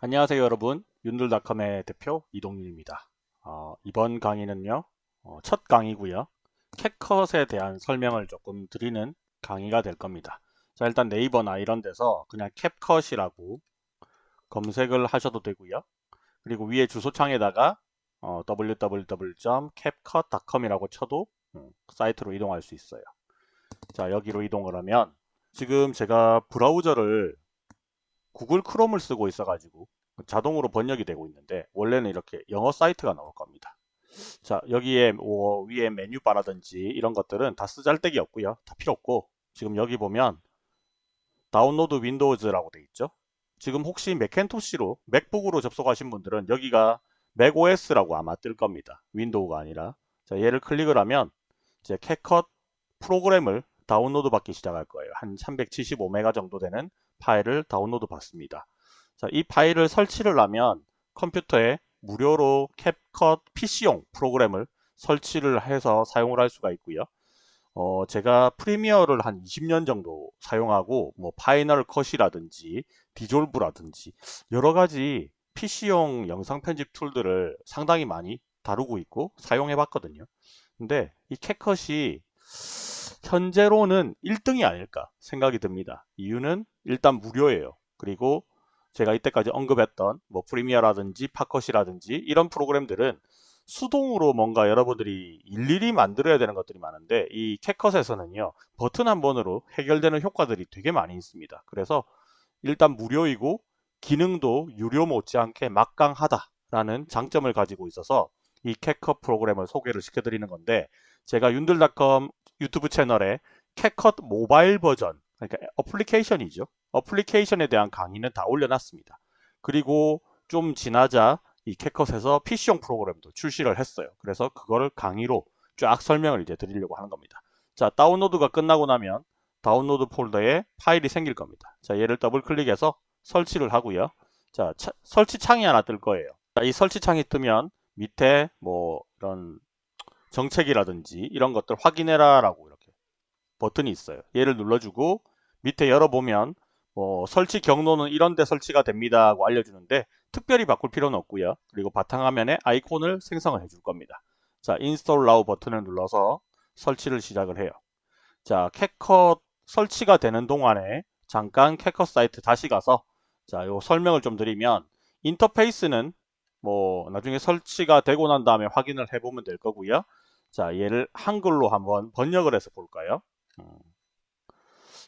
안녕하세요 여러분. 윤들닷컴의 대표 이동윤입니다. 어, 이번 강의는요 어, 첫 강의고요. 캡컷에 대한 설명을 조금 드리는 강의가 될 겁니다. 자 일단 네이버나 이런 데서 그냥 캡컷이라고 검색을 하셔도 되고요. 그리고 위에 주소창에다가 어, www.capcut.com 이라고 쳐도 음, 사이트로 이동할 수 있어요. 자 여기로 이동을 하면 지금 제가 브라우저를 구글 크롬을 쓰고 있어 가지고 자동으로 번역이 되고 있는데 원래는 이렇게 영어 사이트가 나올 겁니다. 자 여기에 뭐 위에 메뉴바라든지 이런 것들은 다 쓰잘데기 없고요. 다 필요 없고 지금 여기 보면 Download Windows라고 돼 있죠? 지금 혹시 매킨토시로 맥북으로 접속하신 분들은 여기가 맥OS라고 아마 뜰 겁니다. 윈도우가 아니라. 자 얘를 클릭을 하면 이제 캡컷 프로그램을 다운로드 받기 시작할 거예요. 한 375메가 정도 되는 파일을 다운로드 받습니다. 자, 이 파일을 설치를 하면 컴퓨터에 무료로 캡컷 PC용 프로그램을 설치를 해서 사용을 할 수가 있고요. 어, 제가 프리미어를 한 20년 정도 사용하고 뭐 파이널 컷이라든지 리졸브라든지 여러 가지 PC용 영상 편집 툴들을 상당히 많이 다루고 있고 사용해 봤거든요. 근데 이 캡컷이 현재로는 1등이 아닐까 생각이 듭니다. 이유는 일단 무료예요. 그리고 제가 이때까지 언급했던 뭐 프리미어라든지 파컷이라든지 이런 프로그램들은 수동으로 뭔가 여러분들이 일일이 만들어야 되는 것들이 많은데 이 캡컷에서는요 버튼 한 번으로 해결되는 효과들이 되게 많이 있습니다 그래서 일단 무료이고 기능도 유료 못지않게 막강하다라는 장점을 가지고 있어서 이 캡컷 프로그램을 소개를 시켜드리는 건데 제가 윤들닷컴 유튜브 채널에 캡컷 모바일 버전 그러니까 어플리케이션이죠. 어플리케이션에 대한 강의는 다 올려놨습니다. 그리고 좀 지나자 이 캡컷에서 PC용 프로그램도 출시를 했어요. 그래서 그거를 강의로 쫙 설명을 이제 드리려고 하는 겁니다. 자 다운로드가 끝나고 나면 다운로드 폴더에 파일이 생길 겁니다. 자 얘를 더블 클릭해서 설치를 하고요. 자 차, 설치 창이 하나 뜰 거예요. 자, 이 설치 창이 뜨면 밑에 뭐 이런 정책이라든지 이런 것들 확인해라 라고 이렇게 버튼이 있어요. 얘를 눌러주고 밑에 열어보면 뭐 설치 경로는 이런 데 설치가 됩니다 하고 알려주는데 특별히 바꿀 필요는 없고요. 그리고 바탕화면에 아이콘을 생성을 해줄 겁니다. 자 Install Now 버튼을 눌러서 설치를 시작을 해요. 자 캡컷 설치가 되는 동안에 잠깐 캡컷 사이트 다시 가서 자요 설명을 좀 드리면 인터페이스는 뭐 나중에 설치가 되고 난 다음에 확인을 해보면 될 거고요. 자 얘를 한글로 한번 번역을 해서 볼까요? 음.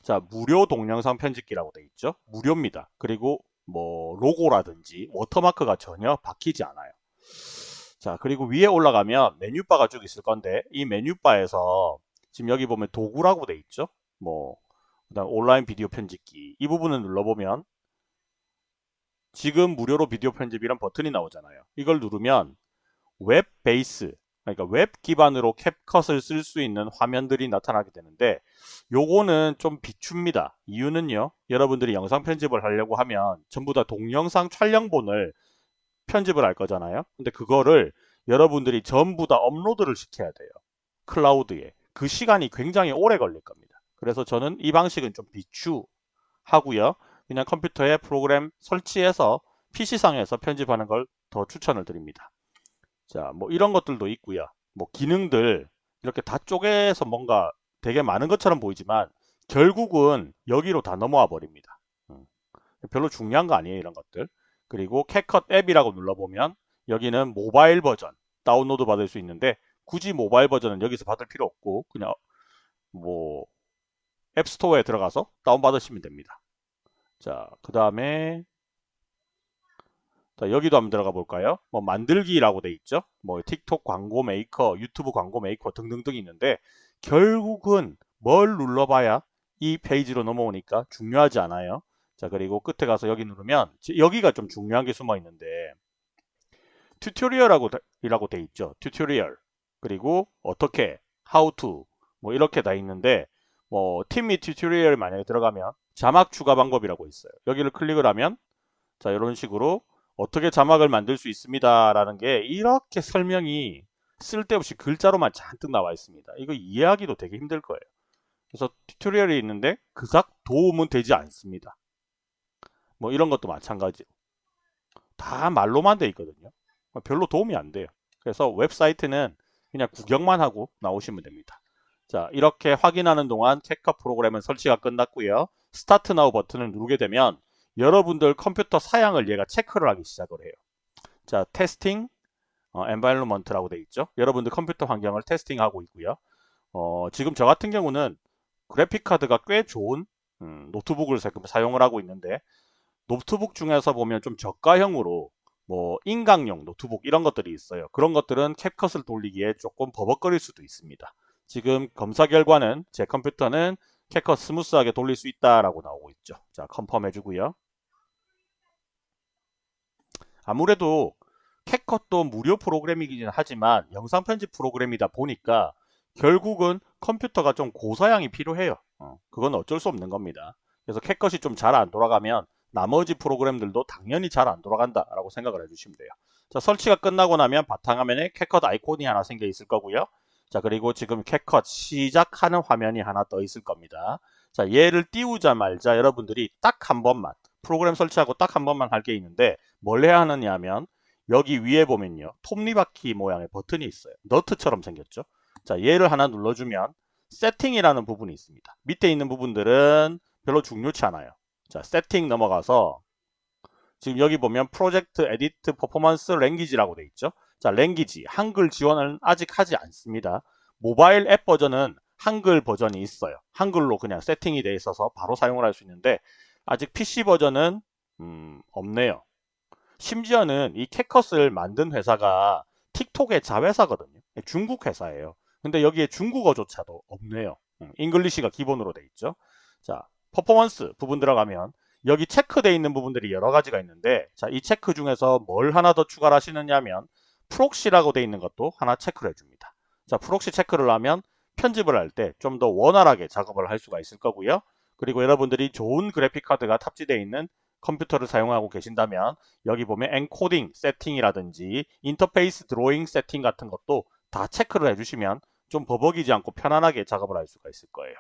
자 무료 동영상 편집기라고 되어 있죠. 무료입니다. 그리고 뭐 로고라든지 워터마크가 전혀 박히지 않아요. 자 그리고 위에 올라가면 메뉴바가 쭉 있을 건데 이 메뉴바에서 지금 여기 보면 도구라고 돼 있죠. 뭐 그다음 온라인 비디오 편집기 이 부분을 눌러보면 지금 무료로 비디오 편집이란 버튼이 나오잖아요. 이걸 누르면 web base 그러니까 웹 기반으로 캡컷을 쓸 수 있는 화면들이 나타나게 되는데 요거는 좀 비춥니다. 이유는요. 여러분들이 영상 편집을 하려고 하면 전부 다 동영상 촬영본을 편집을 할 거잖아요. 근데 그거를 여러분들이 전부 다 업로드를 시켜야 돼요. 클라우드에. 그 시간이 굉장히 오래 걸릴 겁니다. 그래서 저는 이 방식은 좀 비추하고요. 그냥 컴퓨터에 프로그램 설치해서 PC상에서 편집하는 걸 더 추천을 드립니다. 자, 뭐 이런 것들도 있고요. 뭐 기능들 이렇게 다 쪼개서 뭔가 되게 많은 것처럼 보이지만 결국은 여기로 다 넘어와 버립니다. 음. 별로 중요한 거 아니에요, 이런 것들. 그리고 캡컷 앱이라고 눌러보면 여기는 모바일 버전 다운로드 받을 수 있는데 굳이 모바일 버전은 여기서 받을 필요 없고 그냥 뭐 앱스토어에 들어가서 다운받으시면 됩니다. 자, 그 다음에 자, 여기도 한번 들어가 볼까요? 뭐 만들기라고 돼 있죠. 뭐 틱톡 광고 메이커, 유튜브 광고 메이커 등등등 있는데 결국은 뭘 눌러봐야 이 페이지로 넘어오니까 중요하지 않아요. 자 그리고 끝에 가서 여기 누르면 여기가 좀 중요한 게 숨어 있는데 tutorial이라고 이라고 돼 있죠. tutorial 그리고 어떻게, how to 뭐 이렇게 다 있는데 뭐 팀미 tutorial 만약에 들어가면 자막 추가 방법이라고 있어요. 여기를 클릭을 하면 자 이런 식으로 어떻게 자막을 만들 수 있습니다 라는 게 이렇게 설명이 쓸데없이 글자로만 잔뜩 나와 있습니다 이거 이해하기도 되게 힘들 거예요 그래서 tutorial이 있는데 그닥 도움은 되지 않습니다 뭐 이런 것도 마찬가지로 다 말로만 돼 있거든요. 별로 도움이 안 돼요. 그래서 웹사이트는 그냥 구경만 하고 나오시면 됩니다. 자 이렇게 확인하는 동안 캐커 프로그램은 설치가 끝났고요. Start Now 버튼을 누르게 되면 여러분들 컴퓨터 사양을 얘가 체크를 하기 시작을 해요. 자 Testing 어, Environment라고 되어 있죠. 여러분들 컴퓨터 환경을 testing하고 있고요. 어, 지금 저 같은 경우는 그래픽 카드가 꽤 좋은 음, 노트북을 사용을 하고 있는데 노트북 중에서 보면 좀 저가형으로 뭐 인강용 노트북 이런 것들이 있어요. 그런 것들은 캡컷을 돌리기에 조금 버벅거릴 수도 있습니다. 지금 검사 결과는 제 컴퓨터는 캡컷 smooth하게 돌릴 수 있다라고 나오고 있죠. 자, confirm 해주고요. 아무래도 캡컷도 무료 프로그램이긴 하지만 영상 편집 프로그램이다 보니까 결국은 컴퓨터가 좀 고사양이 필요해요. 어, 그건 어쩔 수 없는 겁니다. 그래서 캡컷이 좀 잘 안 돌아가면 나머지 프로그램들도 당연히 잘 안 돌아간다 라고 생각을 해주시면 돼요. 자 설치가 끝나고 나면 바탕화면에 캡컷 아이콘이 하나 생겨 있을 거고요. 자 그리고 지금 캡컷 시작하는 화면이 하나 떠 있을 겁니다. 자 얘를 띄우자 말자 여러분들이 딱 한 번만 프로그램 설치하고 딱 한 번만 할 게 있는데 뭘 해야 하느냐 하면 여기 위에 보면요. 톱니바퀴 모양의 버튼이 있어요. 너트처럼 생겼죠. 자, 얘를 하나 눌러주면 setting이라는 부분이 있습니다. 밑에 있는 부분들은 별로 중요치 않아요. 자, 세팅 넘어가서 지금 여기 보면 Project Edit Performance Language라고 돼 있죠. 자, Language 한글 지원을 아직 하지 않습니다. 모바일 앱 버전은 한글 버전이 있어요. 한글로 그냥 세팅이 돼 있어서 바로 사용을 할 수 있는데 아직 PC 버전은 음, 없네요. 심지어는 이 캡컷을 만든 회사가 틱톡의 자회사거든요. 중국 회사예요. 근데 여기에 중국어조차도 없네요. English가 기본으로 돼 있죠. 자, 퍼포먼스 부분 들어가면 여기 체크되어 있는 부분들이 여러 가지가 있는데 자, 이 체크 중에서 뭘 하나 더 추가를 하시느냐면 proxy라고 되어 있는 것도 하나 체크를 해줍니다. 자, proxy 체크를 하면 편집을 할 때 좀 더 원활하게 작업을 할 수가 있을 거고요. 그리고 여러분들이 좋은 그래픽 카드가 탑재되어 있는 컴퓨터를 사용하고 계신다면 여기 보면 엔코딩 세팅이라든지 인터페이스 드로잉 세팅 같은 것도 다 체크를 해주시면 좀 버벅이지 않고 편안하게 작업을 할 수가 있을 거예요.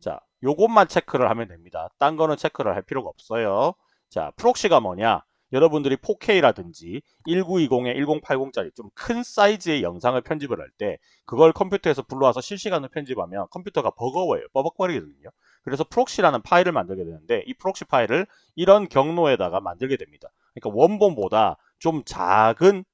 자, 요것만 체크를 하면 됩니다. 딴 거는 체크를 할 필요가 없어요. 자, proxy가 뭐냐? 여러분들이 4K라든지 1920에 1080짜리 좀 큰 사이즈의 영상을 편집을 할 때 그걸 컴퓨터에서 불러와서 실시간으로 편집하면 컴퓨터가 버거워요. 버벅거리거든요. 그래서 proxy라는 파일을 만들게 되는데 이 proxy 파일을 이런 경로에다가 만들게 됩니다. 그러니까 원본보다 좀 작은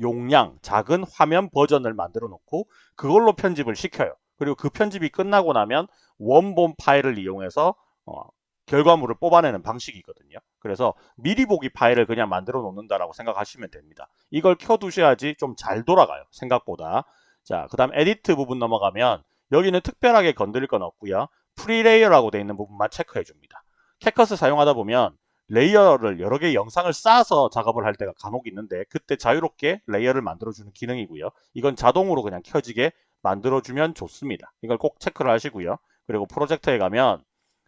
용량, 작은 화면 버전을 만들어 놓고 그걸로 편집을 시켜요. 그리고 그 편집이 끝나고 나면 원본 파일을 이용해서 어, 결과물을 뽑아내는 방식이거든요. 그래서 미리 보기 파일을 그냥 만들어 놓는다라고 생각하시면 됩니다. 이걸 켜두셔야지 좀 잘 돌아가요. 생각보다. 자, 그 다음 edit 부분 넘어가면 여기는 특별하게 건드릴 건 없고요. free layer라고 되어 있는 부분만 체크해 줍니다. 캡컷을 사용하다 보면 layer를 여러 개의 영상을 쌓아서 작업을 할 때가 간혹 있는데 그때 자유롭게 layer를 만들어주는 기능이고요. 이건 자동으로 그냥 켜지게 만들어주면 좋습니다. 이걸 꼭 체크를 하시고요. 그리고 프로젝트에 가면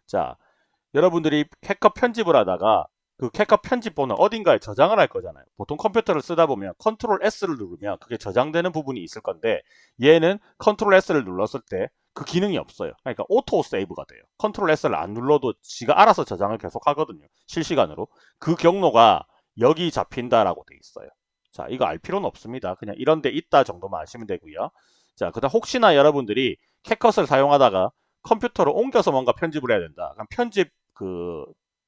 자 여러분들이 캡컷 편집을 하다가 그 캡컷 편집본을 어딘가에 저장을 할 거잖아요. 보통 컴퓨터를 쓰다 보면 컨트롤 S를 누르면 그게 저장되는 부분이 있을 건데 얘는 컨트롤 S를 눌렀을 때 그 기능이 없어요. 그러니까 auto save가 돼요. 컨트롤 S를 안 눌러도 지가 알아서 저장을 계속 하거든요. 실시간으로. 그 경로가 여기 잡힌다라고 돼 있어요. 자, 이거 알 필요는 없습니다. 그냥 이런 데 있다 정도만 아시면 되고요. 자, 그다음 혹시나 여러분들이 캡컷을 사용하다가 컴퓨터로 옮겨서 뭔가 편집을 해야 된다. 그럼 편집 그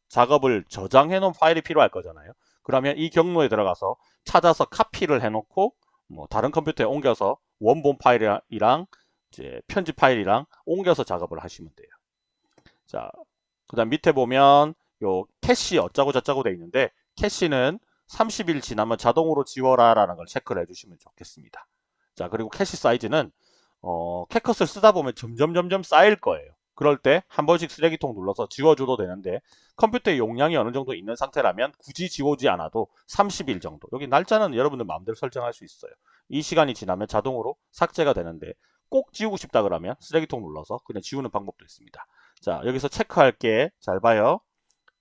작업을 저장해 놓은 파일이 필요할 거잖아요. 그러면 이 경로에 들어가서 찾아서 카피를 해 놓고 뭐 다른 컴퓨터에 옮겨서 원본 파일이랑 이제 편집 파일이랑 옮겨서 작업을 하시면 돼요. 자, 그다음 밑에 보면 요 캐시 어쩌고 저쩌고 돼 있는데 캐시는 30일 지나면 자동으로 지워라 라는 걸 체크를 해주시면 좋겠습니다. 자 그리고 캐시 사이즈는 어, 캡컷을 쓰다 보면 점점 점점 쌓일 거예요. 그럴 때 한 번씩 쓰레기통 눌러서 지워줘도 되는데 컴퓨터의 용량이 어느 정도 있는 상태라면 굳이 지워지 않아도 30일 정도 여기 날짜는 여러분들 마음대로 설정할 수 있어요. 이 시간이 지나면 자동으로 삭제가 되는데 꼭 지우고 싶다 그러면 쓰레기통 눌러서 그냥 지우는 방법도 있습니다. 자 여기서 체크할 게 잘 봐요.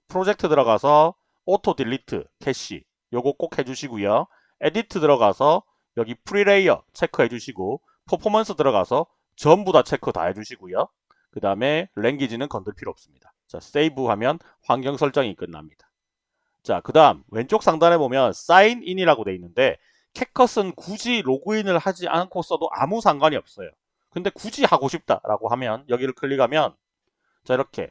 프로젝트 들어가서 auto delete cache 요거 꼭 해주시고요. edit 들어가서 여기 free layer 체크해 주시고 퍼포먼스 들어가서 전부 다 체크 다 해주시고요. 그 다음에 랭귀지는 건들 필요 없습니다. 자, 세이브 하면 환경 설정이 끝납니다. 자, 그 다음 왼쪽 상단에 보면 사인 인이라고 돼 있는데 캣컷은 굳이 로그인을 하지 않고 써도 아무 상관이 없어요. 근데 굳이 하고 싶다라고 하면 여기를 클릭하면 자 이렇게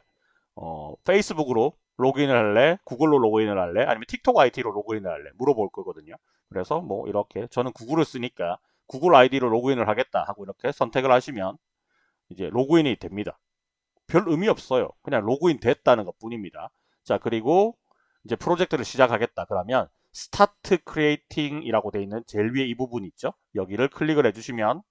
어, 페이스북으로 로그인을 할래? 구글로 로그인을 할래? 아니면 틱톡 IT로 로그인을 할래? 물어볼 거거든요. 그래서 뭐 이렇게 저는 구글을 쓰니까 구글 아이디로 로그인을 하겠다 하고 이렇게 선택을 하시면 이제 로그인이 됩니다. 별 의미 없어요. 그냥 로그인 됐다는 것 뿐입니다. 자 그리고 이제 프로젝트를 시작하겠다 그러면 start creating 이라고 되어 있는 제일 위에 이 부분 있죠. 여기를 클릭을 해주시면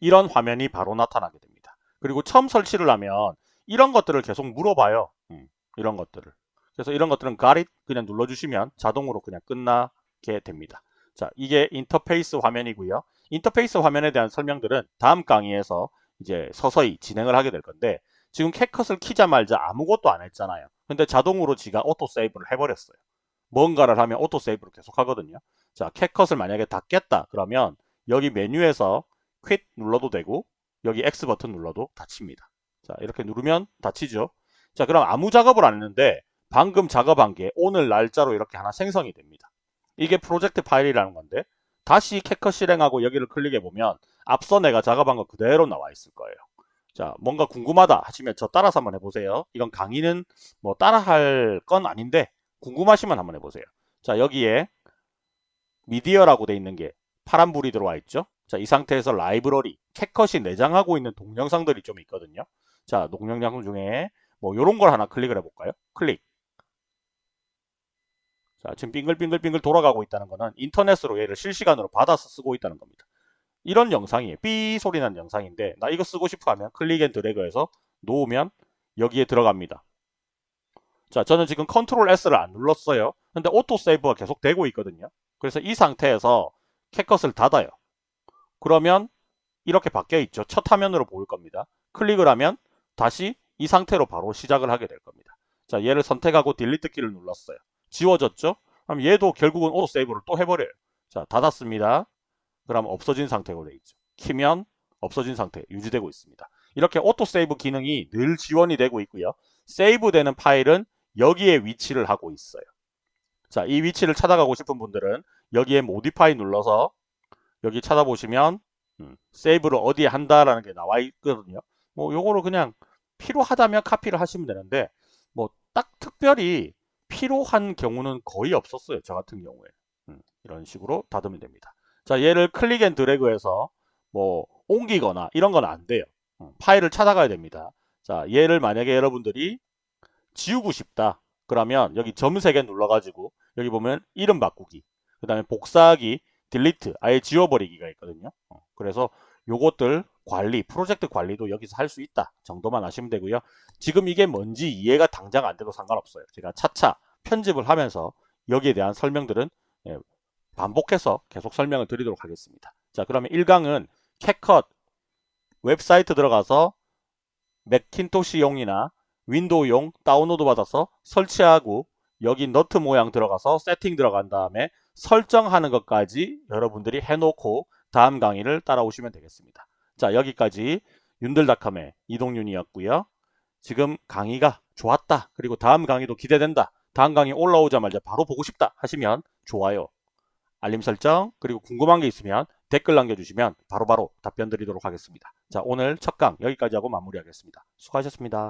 이런 화면이 바로 나타나게 됩니다. 그리고 처음 설치를 하면 이런 것들을 계속 물어봐요. 음, 이런 것들을. 그래서 이런 것들은 got it 그냥 눌러주시면 자동으로 그냥 끝나게 됩니다. 자, 이게 인터페이스 화면이고요. 인터페이스 화면에 대한 설명들은 다음 강의에서 이제 서서히 진행을 하게 될 건데 지금 캡컷을 키자말자 아무것도 안 했잖아요. 근데 자동으로 지가 auto save를 해버렸어요. 뭔가를 하면 auto save를 계속 하거든요. 자, 캡컷을 만약에 닫겠다 그러면 여기 메뉴에서 q 눌러도 되고 여기 X 버튼 눌러도 닫힙니다. 자, 이렇게 누르면 닫히죠. 자, 그럼 아무 작업을 안 했는데 방금 작업한 게 오늘 날짜로 이렇게 하나 생성이 됩니다. 이게 프로젝트 파일이라는 건데 다시 캣컷 실행하고 여기를 클릭해 보면 앞서 내가 작업한 거 그대로 나와 있을 거예요. 자, 뭔가 궁금하다 하시면 저 따라서 한번 해보세요. 이건 강의는 뭐 따라할 건 아닌데 궁금하시면 한번 해보세요. 자, 여기에 미디어라고 돼 있는 게 파란불이 들어와 있죠. 자, 이 상태에서 라이브러리, 캣컷이 내장하고 있는 동영상들이 좀 있거든요. 자, 동영상 중에 뭐 이런 걸 하나 클릭을 해볼까요? 클릭. 자, 지금 빙글빙글빙글 돌아가고 있다는 거는 인터넷으로 얘를 실시간으로 받아서 쓰고 있다는 겁니다. 이런 영상이에요. 삐 소리 나는 영상인데 나 이거 쓰고 싶어 하면 click and drag해서 놓으면 여기에 들어갑니다. 자, 저는 지금 컨트롤 S를 안 눌렀어요. 근데 auto save가 계속 되고 있거든요. 그래서 이 상태에서 캡컷을 닫아요. 그러면 이렇게 바뀌어 있죠. 첫 화면으로 보일 겁니다. 클릭을 하면 다시 이 상태로 바로 시작을 하게 될 겁니다. 자, 얘를 선택하고 delete 키를 눌렀어요. 지워졌죠? 그럼 얘도 결국은 auto save를 또 해버려요. 자, 닫았습니다. 그럼 없어진 상태로 되어 있죠. 키면 없어진 상태 유지되고 있습니다. 이렇게 auto save 기능이 늘 지원이 되고 있고요. 세이브되는 파일은 여기에 위치를 하고 있어요. 자, 이 위치를 찾아가고 싶은 분들은 여기에 modify 눌러서 여기 찾아보시면 음, 세이브를 어디에 한다라는 게 나와 있거든요. 뭐 요거를 그냥 필요하다면 카피를 하시면 되는데 뭐 딱 특별히 필요한 경우는 거의 없었어요. 저 같은 경우에. 음, 이런 식으로 닫으면 됩니다. 자, 얘를 click and drag해서 뭐 옮기거나 이런 건 안 돼요. 음, 파일을 찾아가야 됩니다. 자, 얘를 만약에 여러분들이 지우고 싶다. 그러면 여기 점 3개 눌러가지고 여기 보면 이름 바꾸기, 그 다음에 복사하기, 딜리트, 아예 지워버리기가 있거든요. 어, 그래서 요것들 관리, 프로젝트 관리도 여기서 할 수 있다 정도만 아시면 되고요. 지금 이게 뭔지 이해가 당장 안 돼도 상관없어요. 제가 차차 편집을 하면서 여기에 대한 설명들은 예, 반복해서 계속 설명을 드리도록 하겠습니다. 자 그러면 1강은 캣컷 웹사이트 들어가서 맥킨토시용이나 윈도우용 다운로드 받아서 설치하고 여기 너트 모양 들어가서 세팅 들어간 다음에 설정하는 것까지 여러분들이 해놓고 다음 강의를 따라오시면 되겠습니다. 자 여기까지 윤들닷컴의 이동윤이었고요. 지금 강의가 좋았다. 그리고 다음 강의도 기대된다. 다음 강의 올라오자마자 바로 보고 싶다 하시면 좋아요, 알림 설정, 그리고 궁금한 게 있으면 댓글 남겨주시면 바로바로 바로 답변 드리도록 하겠습니다. 자 오늘 첫 강 여기까지 하고 마무리하겠습니다. 수고하셨습니다.